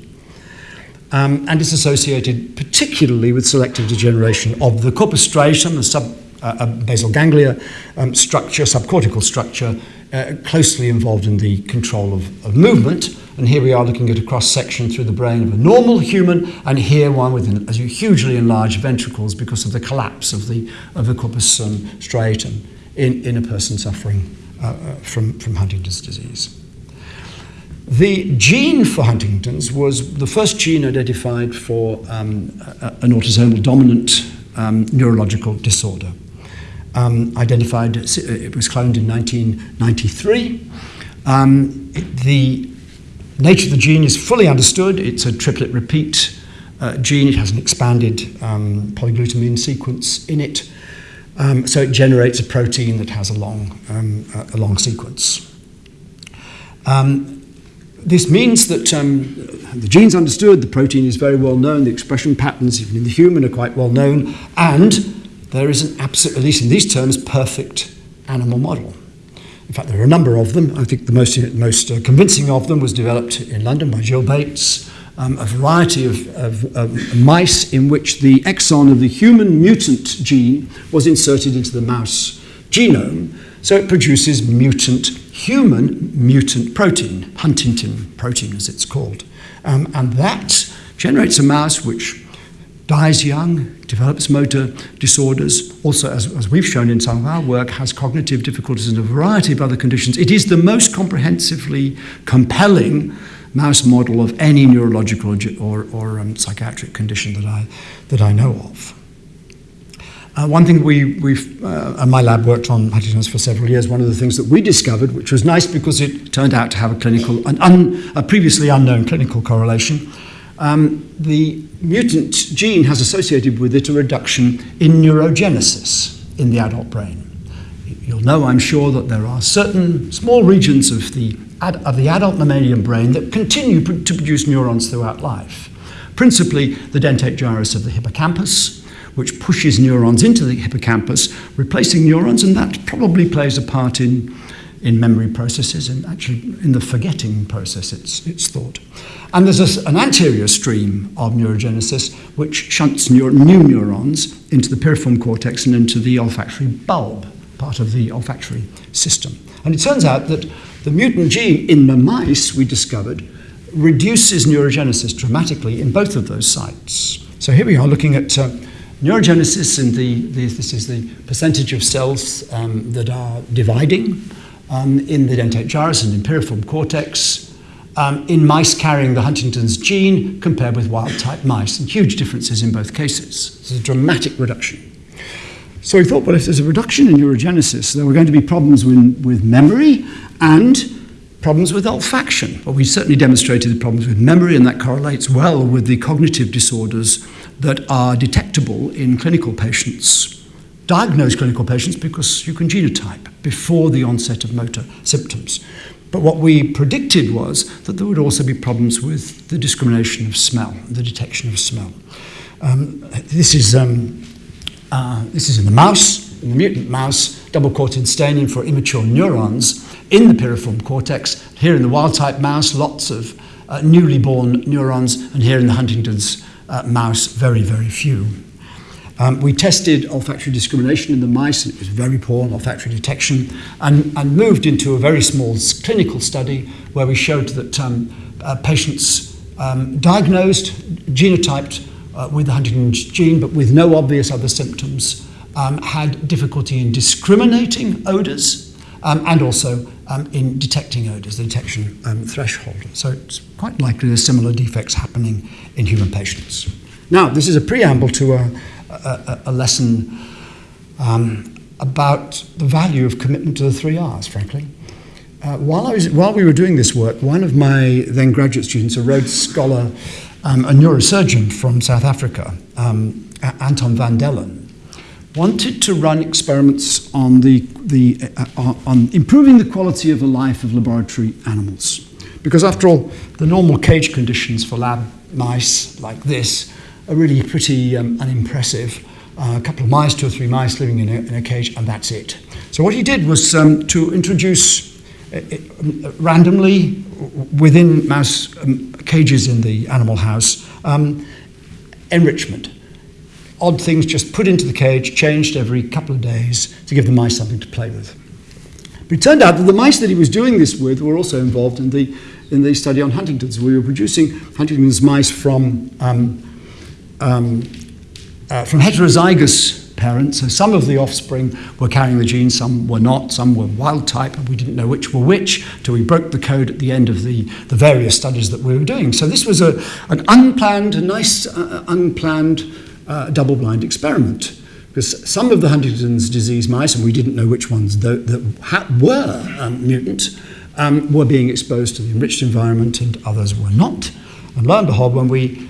um, and is associated particularly with selective degeneration of the corpus striatum, the sub, uh, uh, basal ganglia um, structure, subcortical structure, uh, closely involved in the control of, of movement. And here we are looking at a cross section through the brain of a normal human, and here one with as hugely enlarged ventricles because of the collapse of the, of the corpus um, striatum in, in a person suffering uh, uh from, from Huntington's disease. The gene for Huntington's was the first gene identified for um, an autosomal dominant um, neurological disorder. Um, identified, it was cloned in 1993. Um, it, the nature of the gene is fully understood. It's a triplet repeat uh, gene. It has an expanded um, polyglutamine sequence in it. Um, so it generates a protein that has a long, a long sequence. Um, this means that um, the gene's understood, the protein is very well known, the expression patterns, even in the human, are quite well known, and there is an absolute, at least in these terms, perfect animal model. In fact, there are a number of them. I think the most, most uh, convincing of them was developed in London by Gill Bates, um, a variety of, of, of, mice in which the exon of the human mutant gene was inserted into the mouse genome, so it produces mutant human mutant protein, huntingtin protein as it's called. Um, and that generates a mouse which dies young, develops motor disorders, also, as, as, we've shown in some of our work, has cognitive difficulties and a variety of other conditions. It is the most comprehensively compelling mouse model of any neurological or, or um, psychiatric condition that I, that I know of. Uh, one thing we, we've, uh, my lab worked on Huntington's for several years, one of the things that we discovered, which was nice because it turned out to have a clinical, an un, a previously unknown clinical correlation, um, the mutant gene has associated with it a reduction in neurogenesis in the adult brain. You'll know, I'm sure, that there are certain small regions of the, ad, of the adult mammalian brain that continue pr- to produce neurons throughout life. Principally, the dentate gyrus of the hippocampus, which pushes neurons into the hippocampus, replacing neurons, and that probably plays a part in, in memory processes and actually in the forgetting process, it's, it's thought. And there's a, an anterior stream of neurogenesis which shunts neur- new neurons into the piriform cortex and into the olfactory bulb, part of the olfactory system. And it turns out that the mutant gene in the mice we discovered reduces neurogenesis dramatically in both of those sites. So here we are looking at uh, Neurogenesis, and the, the, this is the percentage of cells um, that are dividing um, in the dentate gyrus and in piriform cortex um, in mice carrying the Huntington's gene compared with wild type mice, and huge differences in both cases. It's a dramatic reduction. So we thought, well, if there's a reduction in neurogenesis, there were going to be problems with, with memory and problems with olfaction. Well, we certainly demonstrated the problems with memory, and that correlates well with the cognitive disorders that are detectable in clinical patients, diagnosed clinical patients, because you can genotype before the onset of motor symptoms. But what we predicted was that there would also be problems with the discrimination of smell, the detection of smell. Um, this is um, uh, this is in the mouse, in the mutant mouse, doublecortin staining for immature neurons in the piriform cortex. Here in the wild type mouse, lots of uh, newly born neurons, and here in the Huntington's uh, mouse, very, very few. Um, we tested olfactory discrimination in the mice, and it was very poor on olfactory detection, and, and moved into a very small clinical study where we showed that um, uh, patients um, diagnosed, genotyped uh, with the Huntington's gene, but with no obvious other symptoms, um, had difficulty in discriminating odours, um, and also um, in detecting odours, the detection um, threshold. So it's quite likely there's similar defects happening in human patients. Now, this is a preamble to a, a, a lesson um, about the value of commitment to the three R's, frankly. Uh, while, I was, while we were doing this work, one of my then graduate students, a Rhodes Scholar, um, a neurosurgeon from South Africa, um, Anton van Dellen, wanted to run experiments on, the, the, uh, on improving the quality of the life of laboratory animals. Because after all, the normal cage conditions for lab mice like this are really pretty um, unimpressive. Uh, a couple of mice, two or three mice living in a, in a cage, and that's it. So what he did was um, to introduce uh, uh randomly within mouse um, cages in the animal house, um, enrichment. Odd things just put into the cage, changed every couple of days to give the mice something to play with. But it turned out that the mice that he was doing this with were also involved in the, in the study on Huntington's. We were producing Huntington's mice from, um, um, uh, from heterozygous parents. So some of the offspring were carrying the gene, some were not, some were wild type, and we didn't know which were which till we broke the code at the end of the, the various studies that we were doing. So this was a, an unplanned, a nice uh, unplanned uh, double-blind experiment. Because some of the Huntington's disease mice, and we didn't know which ones that, that were um, mutant, um, were being exposed to the enriched environment and others were not. And lo and behold, when we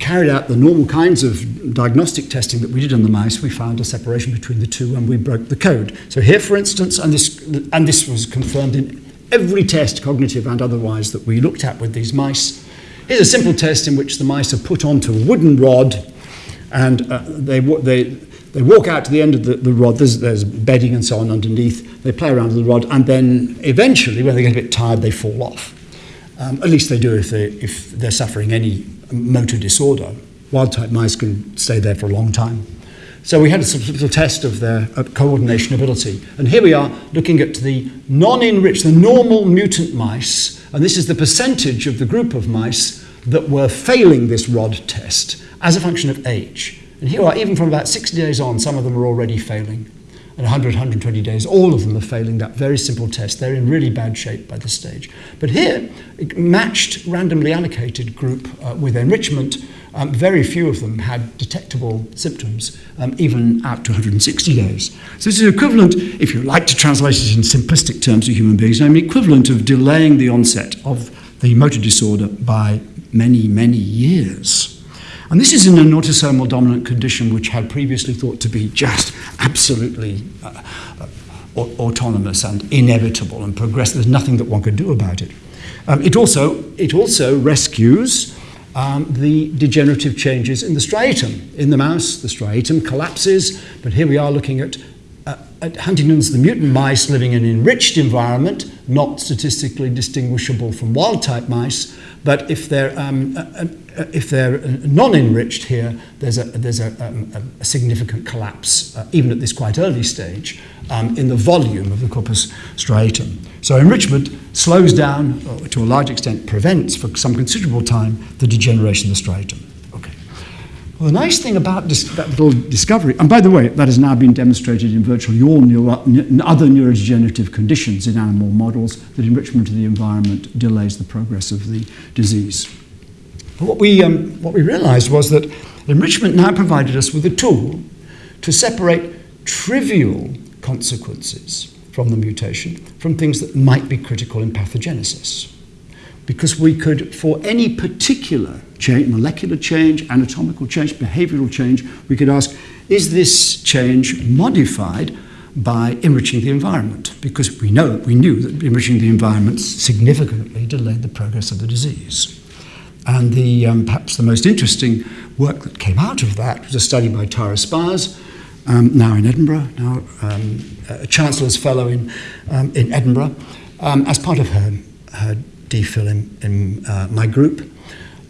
carried out the normal kinds of diagnostic testing that we did on the mice, we found a separation between the two and we broke the code. So here, for instance, and this, and this was confirmed in every test, cognitive and otherwise, that we looked at with these mice. Here's a simple test in which the mice are put onto a wooden rod and uh, they, they, they walk out to the end of the, the rod, there's, there's bedding and so on underneath, they play around with the rod, and then eventually, when they get a bit tired, they fall off. Um, at least they do if, they, if they're suffering any motor disorder. Wild type mice can stay there for a long time. So we had a little test of their uh, coordination ability. And here we are looking at the non-enriched, the normal mutant mice, and this is the percentage of the group of mice that were failing this rod test as a function of age. And here are, even from about 60 days on, some of them are already failing at 100, 120 days, all of them are failing that very simple test. They're in really bad shape by this stage. But here, matched, randomly allocated group uh, with enrichment, um, very few of them had detectable symptoms, um, even out to 160 days. So this is equivalent, if you like to translate it in simplistic terms to human beings, I mean equivalent of delaying the onset of the motor disorder by many, many years. And this is in an autosomal dominant condition which had previously thought to be just absolutely uh, uh, autonomous and inevitable and progressive. There's nothing that one could do about it. Um, it, also, it also rescues um, the degenerative changes in the striatum. In the mouse, the striatum collapses, but here we are looking at, uh, at Huntington's, the mutant mice living in an enriched environment, not statistically distinguishable from wild-type mice, but if they're um, uh, uh, if they're non-enriched here, there's a, there's a, um, a significant collapse, uh, even at this quite early stage, um, in the volume of the corpus striatum. So enrichment slows down, or to a large extent prevents for some considerable time, the degeneration of the striatum. Well, the nice thing about that little discovery, and by the way, that has now been demonstrated in virtually all neuro, other neurodegenerative conditions in animal models, that enrichment of the environment delays the progress of the disease. But what we, um, what we realized was that enrichment now provided us with a tool to separate trivial consequences from the mutation from things that might be critical in pathogenesis. Because we could, for any particular change, molecular change, anatomical change, behavioral change, we could ask, is this change modified by enriching the environment? Because we know, we knew that enriching the environment significantly delayed the progress of the disease. And the, um, perhaps the most interesting work that came out of that was a study by Tara Spires, um, now in Edinburgh, now um, a Chancellor's Fellow in, um, in Edinburgh, um, as part of her, her DPhil in, in uh, my group,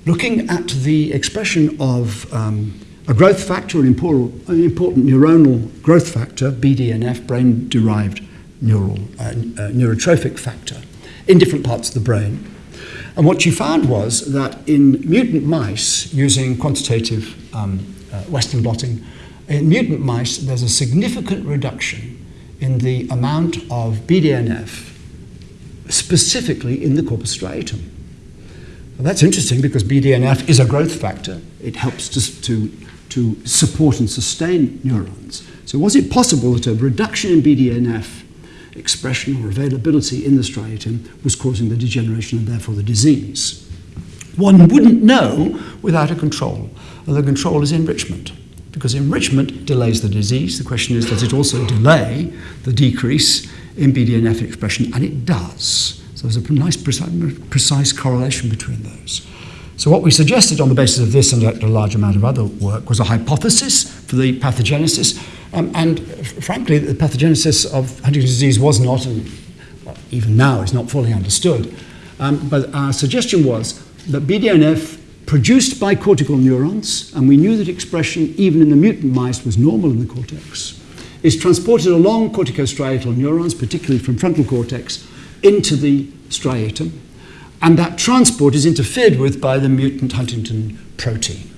looking at the expression of um, a growth factor, an important, an important neuronal growth factor, BDNF, brain-derived neural, uh, uh, neurotrophic factor, in different parts of the brain. And what she found was that in mutant mice, using quantitative um, uh, Western blotting, in mutant mice, there's a significant reduction in the amount of BDNF, specifically in the corpus striatum. Well, that's interesting because BDNF is a growth factor. It helps to, to, to support and sustain neurons. So was it possible that a reduction in BDNF expression or availability in the striatum was causing the degeneration and therefore the disease. One wouldn't know without a control, and the control is enrichment. Because enrichment delays the disease. The question is, does it also delay the decrease in BDNF expression? And it does. So there's a nice precise correlation between those. So what we suggested on the basis of this and a large amount of other work was a hypothesis for the pathogenesis. Um, and frankly, the pathogenesis of Huntington's disease was not, and even now is not fully understood. Um, but our suggestion was that BDNF produced by cortical neurons, and we knew that expression even in the mutant mice was normal in the cortex, is transported along corticostriatal neurons, particularly from frontal cortex, into the striatum, and that transport is interfered with by the mutant huntingtin protein.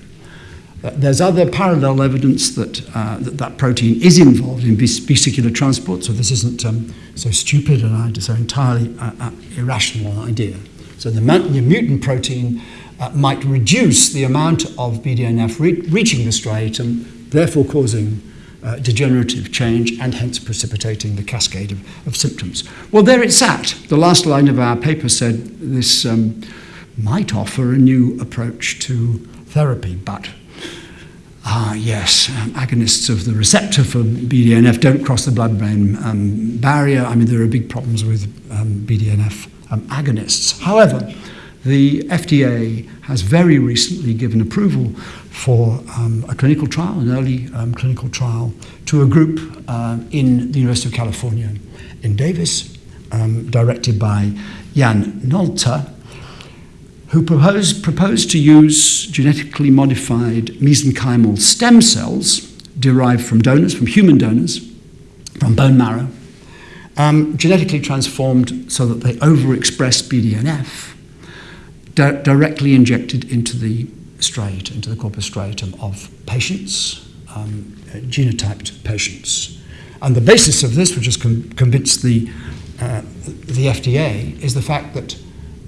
Uh, there's other parallel evidence that, uh, that, that protein is involved in vesicular transport, so this isn't um, so stupid an idea, so entirely uh, uh, irrational idea. So the, the mutant protein uh, might reduce the amount of BDNF re reaching the striatum, therefore causing uh, degenerative change and hence precipitating the cascade of, of, symptoms. Well, there it sat. The last line of our paper said this um, might offer a new approach to therapy, but Ah, yes, um, agonists of the receptor for BDNF don't cross the blood-brain um, barrier. I mean, there are big problems with um, BDNF um, agonists. However, the FDA has very recently given approval for um, a clinical trial, an early um, clinical trial, to a group uh, in the University of California in Davis, um, directed by Jan Nolta, who proposed, proposed to use genetically modified mesenchymal stem cells derived from donors, from human donors, from bone marrow, um, genetically transformed so that they overexpress BDNF, di directly injected into the striate, into the corpus striatum of patients, um, genotyped patients. And the basis of this, which has con convinced the, uh, the FDA, is the fact that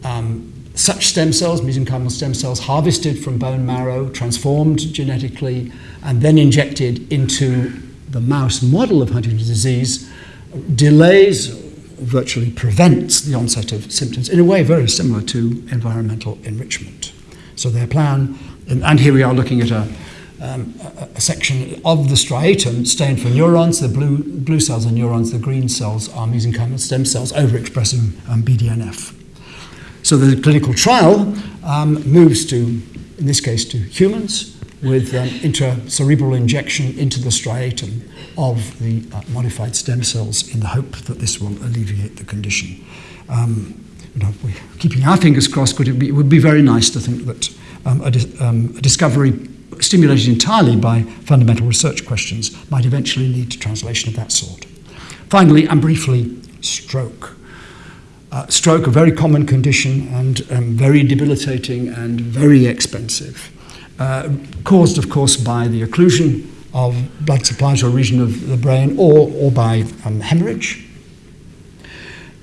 um, such stem cells, mesenchymal stem cells, harvested from bone marrow, transformed genetically, and then injected into the mouse model of Huntington's disease, delays, virtually prevents the onset of symptoms in a way very similar to environmental enrichment. So their plan, and here we are looking at a, um, a, a, section of the striatum stained for neurons. The blue, blue cells are neurons, the green cells are mesenchymal stem cells overexpressing um, BDNF. So the clinical trial um, moves to, in this case, to humans with um, intracerebral injection into the striatum of the uh, modified stem cells in the hope that this will alleviate the condition. Um, you know, we're keeping our fingers crossed, could it, be, it would be very nice to think that um, a, um, a discovery stimulated entirely by fundamental research questions might eventually lead to translation of that sort. Finally, and briefly, stroke. Uh, stroke, a very common condition and um, very debilitating and very expensive, uh, caused, of course, by the occlusion of blood supply to a region of the brain or, or by um, hemorrhage.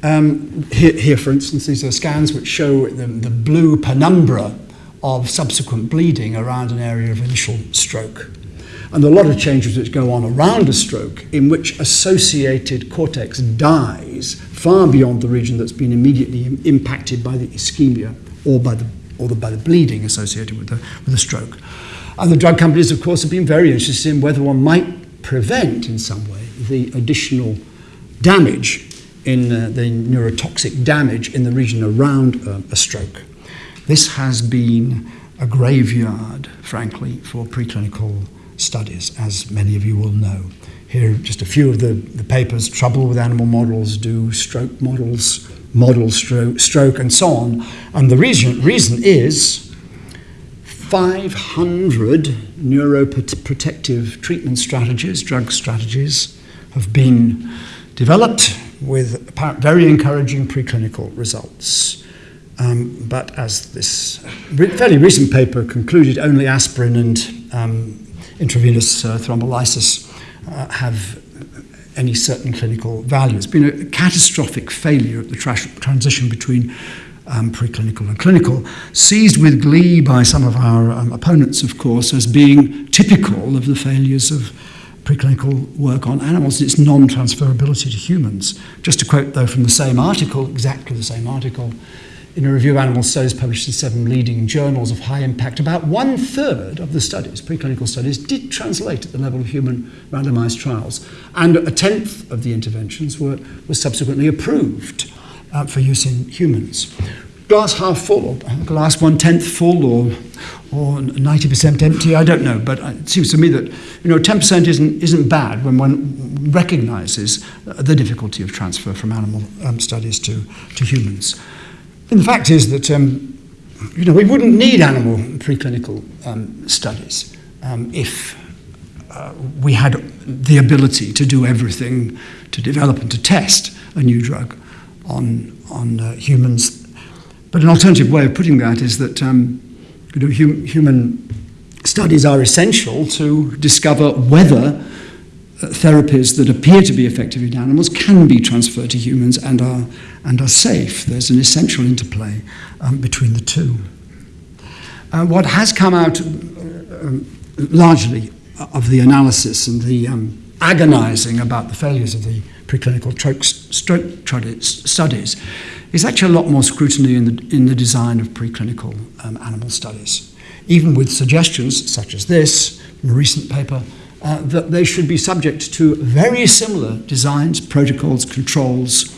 Um, here, here, for instance, these are scans which show the, the blue penumbra of subsequent bleeding around an area of initial stroke. and a lot of changes which go on around a stroke in which associated cortex dies far beyond the region that's been immediately impacted by the ischemia or by the, or the, by the bleeding associated with the, with the stroke. And the drug companies, of course, have been very interested in whether one might prevent in some way the additional damage in uh, the neurotoxic damage in the region around uh, a stroke. This has been a graveyard, frankly, for preclinical studies, as many of you will know. Here, are just a few of the, the papers trouble with animal models, do stroke models, model stroke, stroke, and so on. And the reason, reason is 500 neuroprotective treatment strategies, drug strategies, have been developed with very encouraging preclinical results. Um, but as this fairly recent paper concluded, only aspirin and um, intravenous uh, thrombolysis uh, have any certain clinical value. It's been a catastrophic failure of the tra transition between um, preclinical and clinical, seized with glee by some of our um, opponents, of course, as being typical of the failures of preclinical work on animals and its non-transferability to humans. Just to quote, though, from the same article, exactly the same article, in a review of animal studies published in seven leading journals of high impact, about one third of the studies, preclinical studies, did translate at the level of human randomized trials. And a tenth of the interventions were, were subsequently approved uh, for use in humans. Glass half full, or glass one tenth full, or or 90% empty, I don't know, but it seems to me that you know 10% isn't isn't bad when one recognizes the difficulty of transfer from animal um, studies to to humans. And the fact is that um, you know, we wouldn't need animal preclinical um, studies um, if uh, we had the ability to do everything to develop and to test a new drug on, on uh, humans. But an alternative way of putting that is that um, you know, hum human studies are essential to discover whether therapies that appear to be effective in animals can be transferred to humans and are, and are safe. There's an essential interplay um, between the two. Uh, what has come out uh, um, largely of the analysis and the um, agonizing about the failures of the preclinical stroke studies is actually a lot more scrutiny in the, in the design of preclinical um, animal studies. Even with suggestions such as this, from a recent paper, uh, that they should be subject to very similar designs, protocols, controls,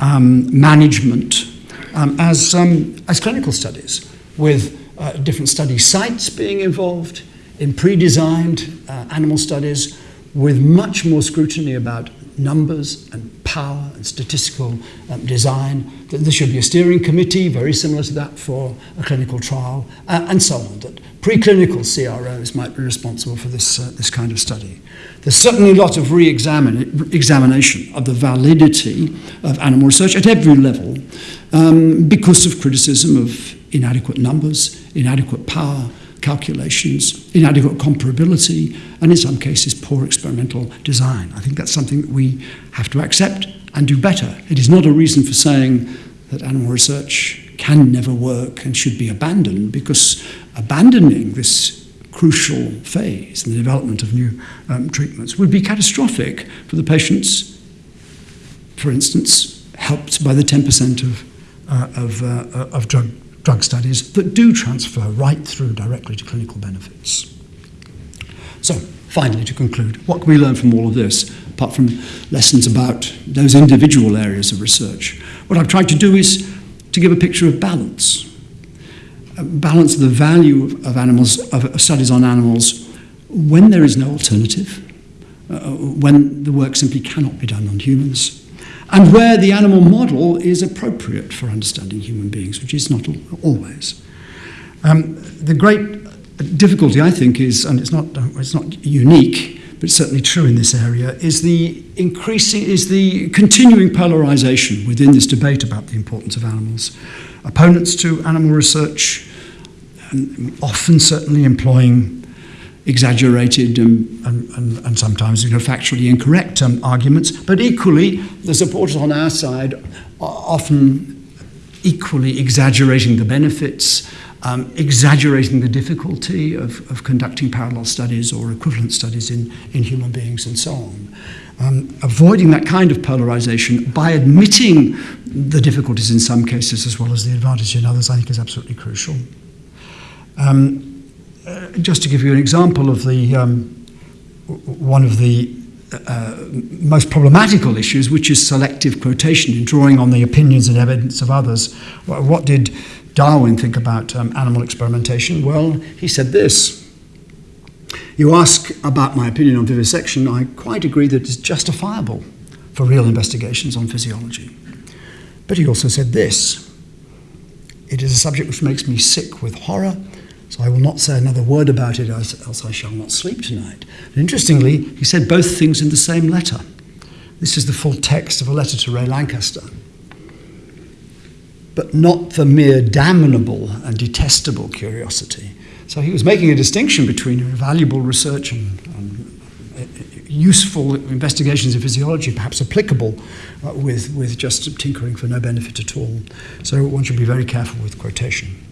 um, management um, as, um, as clinical studies, with uh, different study sites being involved in pre-designed uh, animal studies with much more scrutiny about numbers and power and statistical um, design, that there should be a steering committee, very similar to that for a clinical trial, uh, and so on, that preclinical CROs might be responsible for this, uh, this kind of study. There's certainly a lot of re-examination of the validity of animal research at every level um, because of criticism of inadequate numbers, inadequate power, calculations, inadequate comparability, and in some cases, poor experimental design. I think that's something that we have to accept and do better. It is not a reason for saying that animal research can never work and should be abandoned, because abandoning this crucial phase in the development of new um, treatments would be catastrophic for the patients, for instance, helped by the 10% of, uh, of, uh, of drug drug studies that do transfer right through directly to clinical benefits. So, finally, to conclude, what can we learn from all of this, apart from lessons about those individual areas of research? What I've tried to do is to give a picture of balance. Balance the value of, animals, of studies on animals when there is no alternative, uh, when the work simply cannot be done on humans, and where the animal model is appropriate for understanding human beings, which is not always. Um, the great difficulty, I think, is, and it's not, it's not unique, but certainly true in this area, is the increasing, is the continuing polarization within this debate about the importance of animals. Opponents to animal research, often certainly employing exaggerated and, and, and, sometimes you know, factually incorrect um, arguments, but equally, the supporters on our side are often equally exaggerating the benefits um, exaggerating the difficulty of, of conducting parallel studies or equivalent studies in, in human beings and so on. Um, avoiding that kind of polarization by admitting the difficulties in some cases as well as the advantage in others, I think is absolutely crucial. Um, uh, just to give you an example of the um, one of the uh, most problematical issues, which is selective quotation in drawing on the opinions and evidence of others. What did Darwin think about um, animal experimentation? Well, he said this. You ask about my opinion on vivisection, I quite agree that it's justifiable for real investigations on physiology. But he also said this It is a subject which makes me sick with horror so I will not say another word about it, else I shall not sleep tonight. And interestingly, he said both things in the same letter. This is the full text of a letter to Ray Lankester. But not the mere damnable and detestable curiosity. So he was making a distinction between valuable research and, and uh, useful investigations in physiology, perhaps applicable uh, with, with just tinkering for no benefit at all. So one should be very careful with quotation.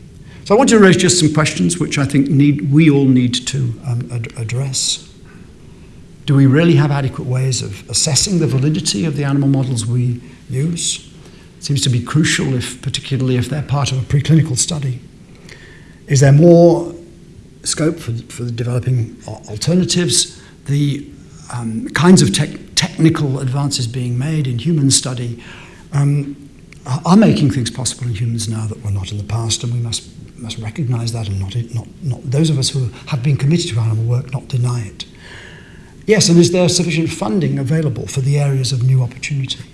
So I want to raise just some questions which I think need, we all need to um, ad- address. Do we really have adequate ways of assessing the validity of the animal models we use? It seems to be crucial, if, particularly if they're part of a preclinical study. Is there more scope for, for developing alternatives? The um, kinds of te- technical advances being made in human study um, are making things possible in humans now that were not in the past, and we must must recognise that and not, not, not those of us who have been committed to animal work not deny it. Yes, and is there sufficient funding available for the areas of new opportunity?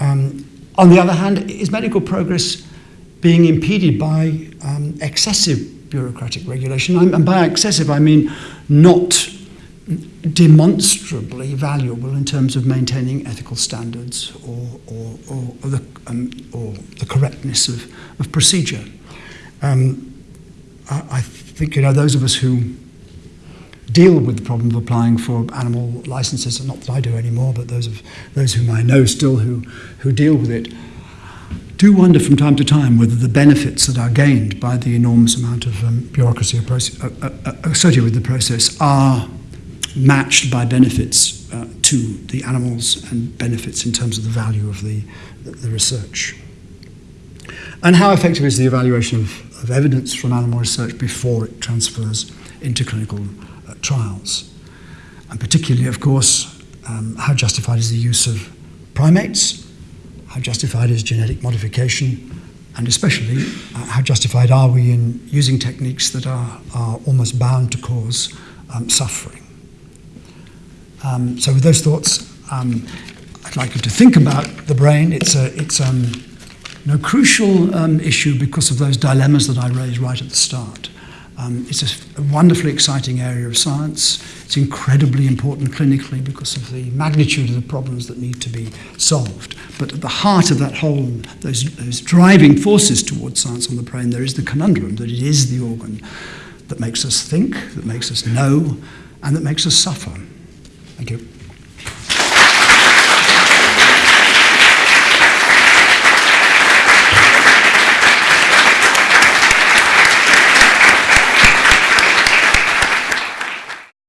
Um, on the other hand, is medical progress being impeded by um, excessive bureaucratic regulation? And by excessive, I mean not demonstrably valuable in terms of maintaining ethical standards or, or, or, or the, um, or the correctness of, of procedure. Um, I, I think you know those of us who deal with the problem of applying for animal licenses, not that I do anymore, but those of those whom I know still who who deal with it, do wonder from time to time whether the benefits that are gained by the enormous amount of um, bureaucracy uh, uh, uh, associated with the process are matched by benefits uh, to the animals and benefits in terms of the value of the, the research. And how effective is the evaluation of of evidence from animal research before it transfers into clinical uh, trials. And particularly, of course, um, how justified is the use of primates? How justified is genetic modification? And especially, uh, how justified are we in using techniques that are, are almost bound to cause um, suffering? Um, so, with those thoughts, um, I'd like you to think about the brain. It's a, it's um, no crucial um, issue because of those dilemmas that I raised right at the start. Um, it's a, a, wonderfully exciting area of science. It's incredibly important clinically because of the magnitude of the problems that need to be solved. But at the heart of that whole, those, those driving forces towards science on the brain, there is the conundrum that it is the organ that makes us think, that makes us know, and that makes us suffer. Thank you.